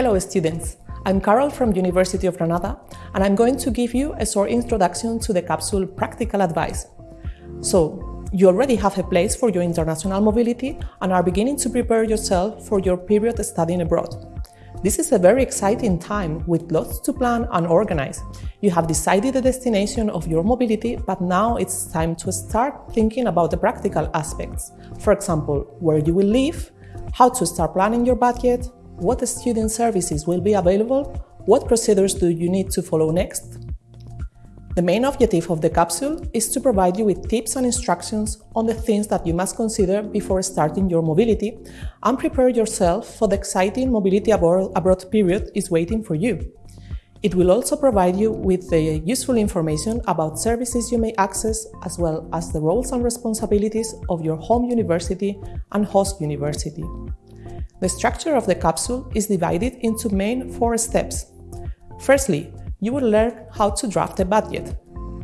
Hello students, I'm Carol from University of Granada and I'm going to give you a short introduction to the capsule Practical Advice. So, you already have a place for your international mobility and are beginning to prepare yourself for your period studying abroad. This is a very exciting time with lots to plan and organize. You have decided the destination of your mobility, but now it's time to start thinking about the practical aspects. For example, where you will live, how to start planning your budget, what student services will be available, what procedures do you need to follow next. The main objective of the capsule is to provide you with tips and instructions on the things that you must consider before starting your mobility and prepare yourself for the exciting mobility abroad period is waiting for you. It will also provide you with the useful information about services you may access as well as the roles and responsibilities of your home university and host university. The structure of the capsule is divided into main four steps. Firstly, you will learn how to draft a budget.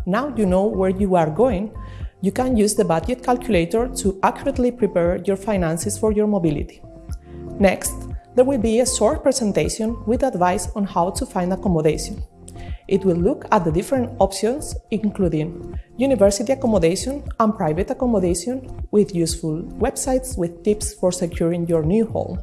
Now you know where you are going, you can use the budget calculator to accurately prepare your finances for your mobility. Next, there will be a short presentation with advice on how to find accommodation. It will look at the different options, including university accommodation and private accommodation with useful websites with tips for securing your new home.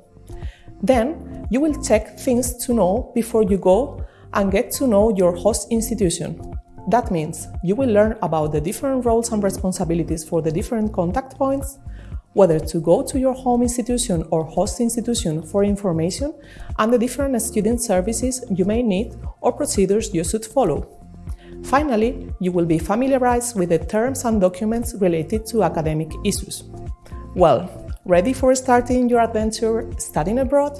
Then, you will check things to know before you go and get to know your host institution. That means you will learn about the different roles and responsibilities for the different contact points, whether to go to your home institution or host institution for information and the different student services you may need or procedures you should follow. Finally, you will be familiarized with the terms and documents related to academic issues. Well, ready for starting your adventure studying abroad?